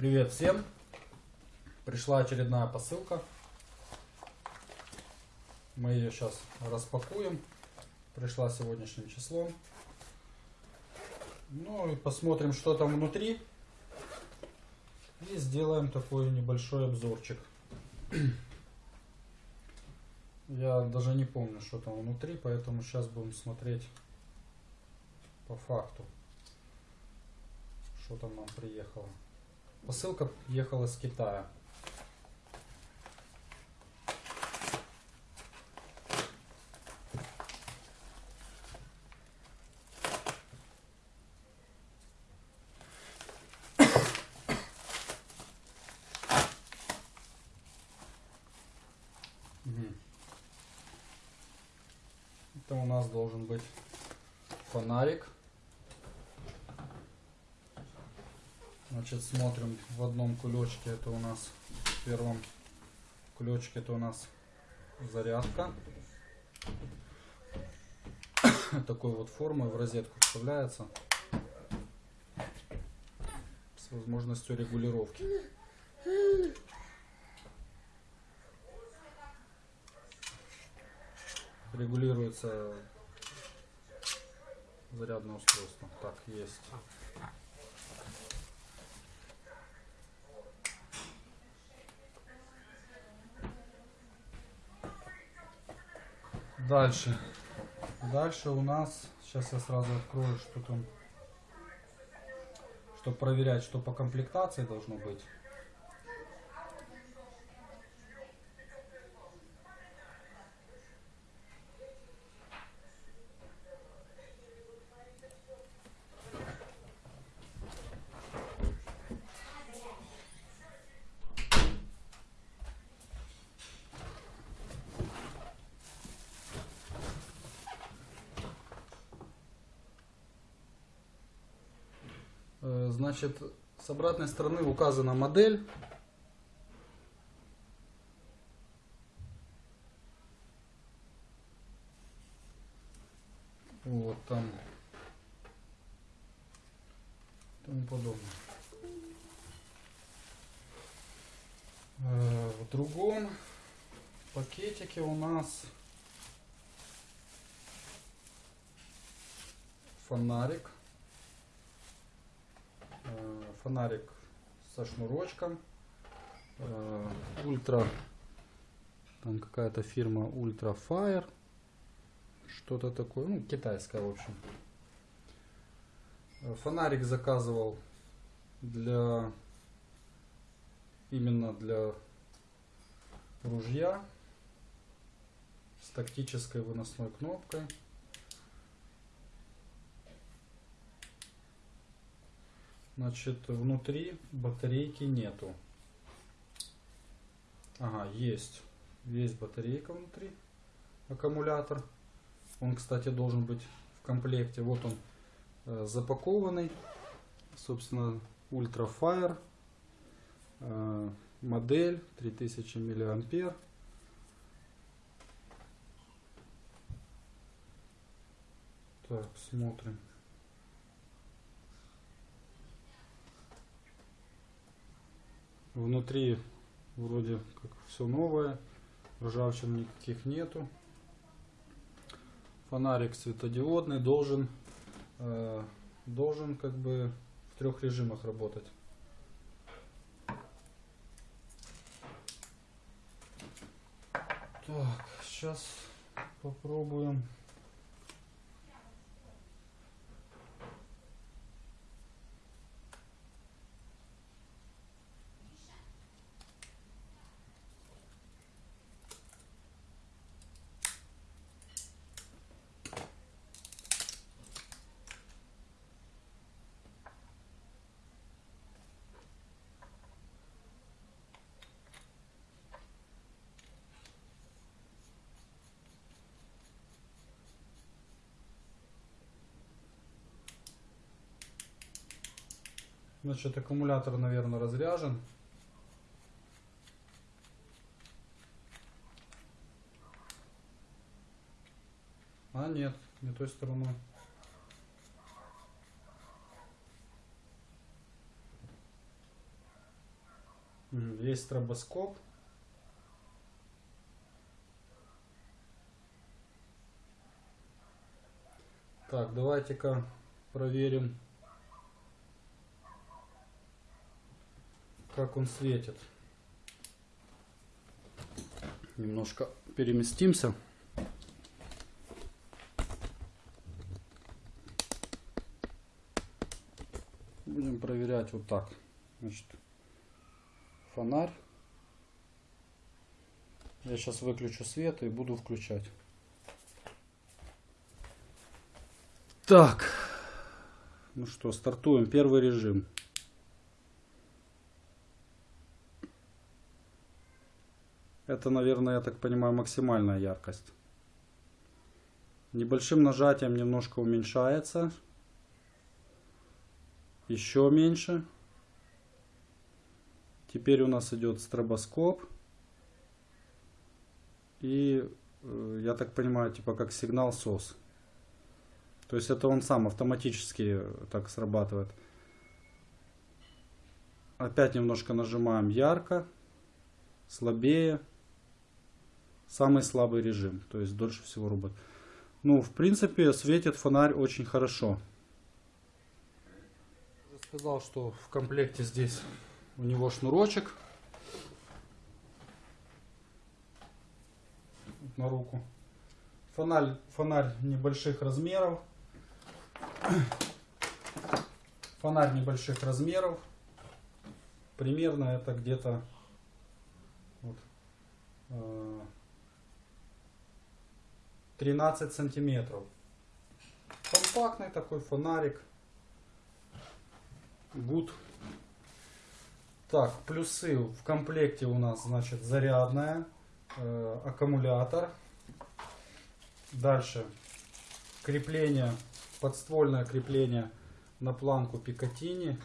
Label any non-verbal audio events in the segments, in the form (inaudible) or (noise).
Привет всем! Пришла очередная посылка. Мы ее сейчас распакуем. Пришла сегодняшним числом. Ну и посмотрим, что там внутри. И сделаем такой небольшой обзорчик. Я даже не помню, что там внутри, поэтому сейчас будем смотреть по факту, что там нам приехало. Посылка ехала с Китая. Это у нас должен быть фонарик. Значит, смотрим в одном кулечке. Это у нас в первом кулечке это у нас зарядка. (coughs) Такой вот формы в розетку вставляется с возможностью регулировки. Регулируется зарядное устройство. Так, есть. Дальше. Дальше у нас, сейчас я сразу открою, что там, чтобы проверять, что по комплектации должно быть. Э, Значит, с обратной стороны указана модель. Вот там. Тому подобное. Э, В другом пакетике у нас фонарик. Фонарик со шнурочком. Э, Ультра. Там какая-то фирма Ультра Fire. Что-то такое. Ну, китайская, в общем. Э, Фонарик заказывал для именно для ружья с тактической выносной кнопкой. Значит, внутри батарейки нету. Ага, есть. Есть батарейка внутри. Аккумулятор. Он, кстати, должен быть в комплекте. Вот он э, запакованный. Собственно, Ultra Fire. Э, модель 3000 миллиампер. Так, смотрим. Внутри вроде как все новое, ржавчин никаких нету. Фонарик светодиодный должен э, должен как бы в трех режимах работать. Так, сейчас попробуем. Значит, аккумулятор, наверное, разряжен. А, нет, не той стороной. Есть стробоскоп. Так, давайте-ка проверим, как он светит. Немножко переместимся. Будем проверять вот так. Значит, фонарь. Я сейчас выключу свет и буду включать. Так. Ну что, стартуем. Первый режим. Это, наверное, я так понимаю, максимальная яркость. Небольшим нажатием немножко уменьшается. Еще меньше. Теперь у нас идет стробоскоп. И, э, я так понимаю, типа как сигнал SOS. То есть это он сам автоматически так срабатывает. Опять немножко нажимаем ярко, слабее. Самый слабый режим, то есть дольше всего работает. Ну, в принципе, светит фонарь очень хорошо. Я сказал, что в комплекте здесь у него шнурочек на руку. Фонарь, фонарь небольших размеров. Фонарь небольших размеров. Примерно это где-то вот, э, 13 сантиметров. Компактный такой фонарик. Гуд. Так, плюсы в комплекте у нас, значит, зарядная, э, аккумулятор. Дальше крепление, подствольное крепление на планку Пикатини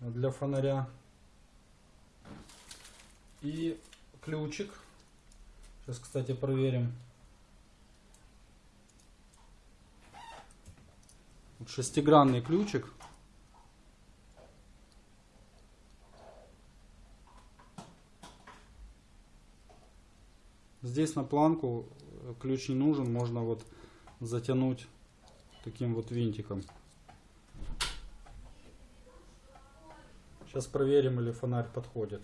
для фонаря. И ключик. Сейчас, кстати, проверим. Шестигранный ключик. Здесь на планку э, ключ не нужен, можно вот затянуть таким вот винтиком. Сейчас проверим, или фонарь подходит.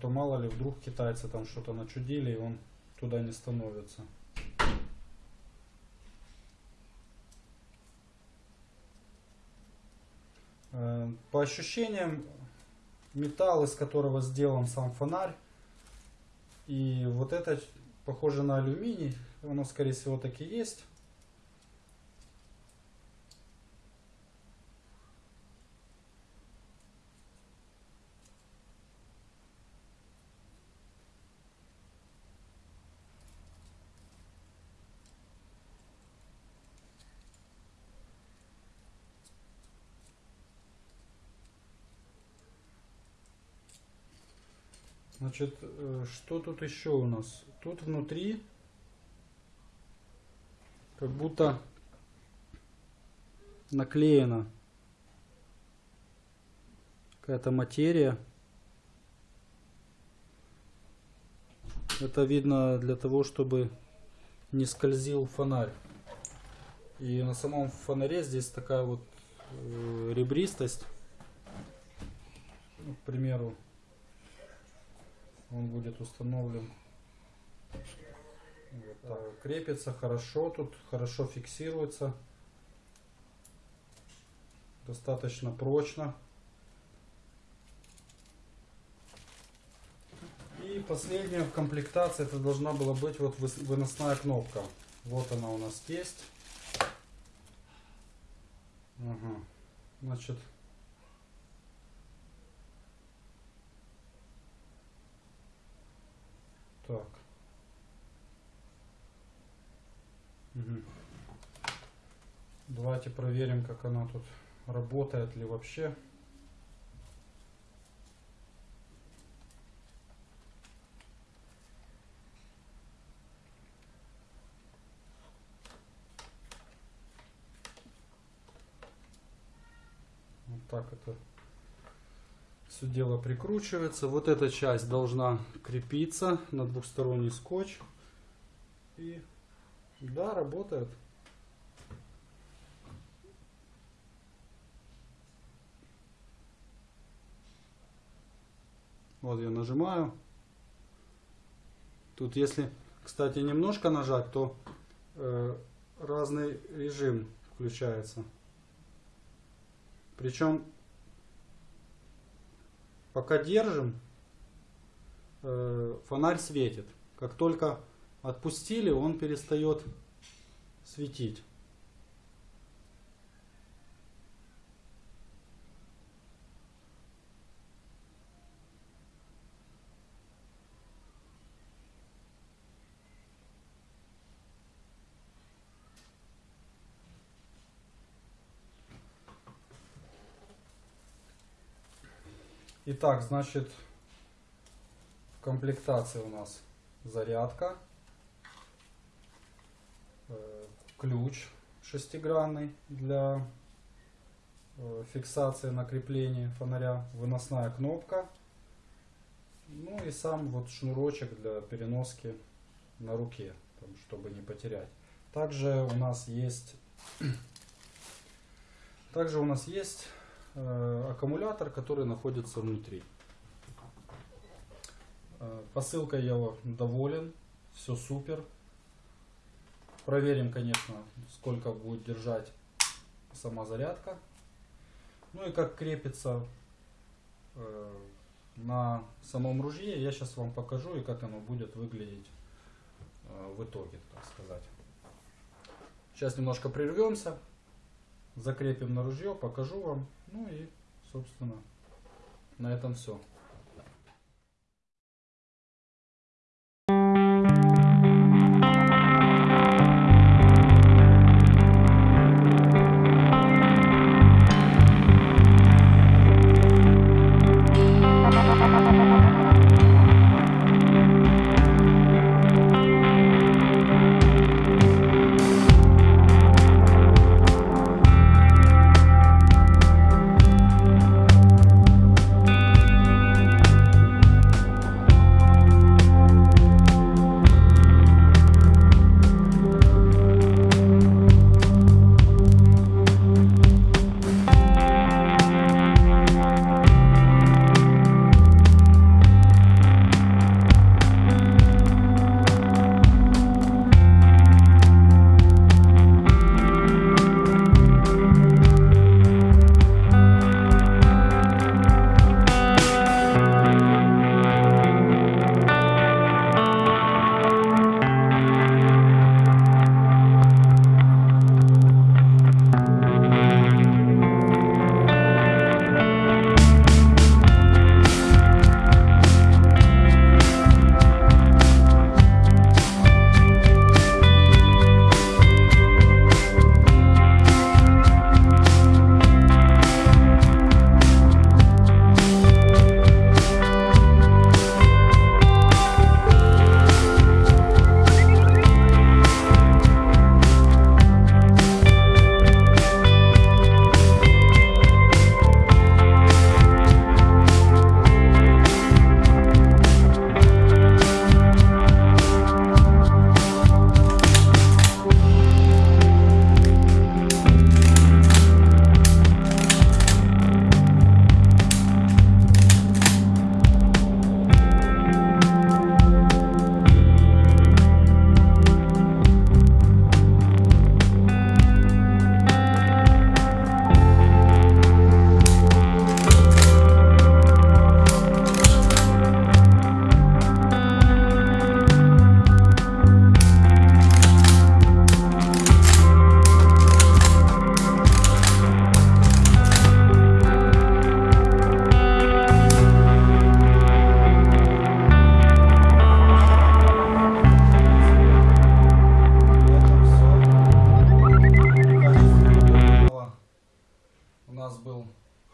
То мало ли вдруг китайцы там что-то начудили и он туда не становится. Э, По ощущениям, металл, из которого сделан сам фонарь, и вот это похоже на алюминий, оно скорее всего таки есть. Значит, э, что тут еще у нас? Тут внутри как будто наклеена какая-то материя. Это видно для того, чтобы не скользил фонарь. И на самом фонаре здесь такая вот э, ребристость. Ну, к примеру, он будет установлен. Вот крепится хорошо тут хорошо фиксируется. Достаточно прочно. И последняя в комплектации это должна была быть вот выносная кнопка. Вот она у нас есть. Ага. значит Так. Угу. Давайте проверим, как она тут работает ли вообще. Вот так это все дело прикручивается. Вот эта часть должна крепиться на двухсторонний скотч. И да, работает. Вот я нажимаю. Тут если, кстати, немножко нажать, то э, разный режим включается. Причем, пока держим, э, фонарь светит. Как только отпустили, он перестает светить. Итак, значит, в комплектации у нас зарядка, э, ключ шестигранный для э, фиксации на крепление фонаря, выносная кнопка, ну и сам вот шнурочек для переноски на руке, чтобы не потерять. Также у нас есть, (clears throat) также у нас есть аккумулятор, который находится внутри. Э, посылкой я доволен, все супер. Проверим, конечно, сколько будет держать сама зарядка. Ну и как крепится э, на самом ружье, я сейчас вам покажу и как оно будет выглядеть в итоге, так сказать. Сейчас немножко прервемся, закрепим на ружье, покажу вам. Ну и, собственно, на этом все.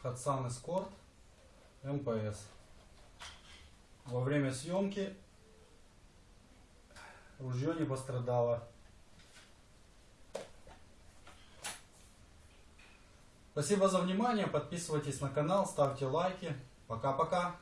Hatsan Escort МПС. Во время съемки ружье не пострадало. Спасибо за внимание, подписывайтесь на канал, ставьте лайки. Пока-пока.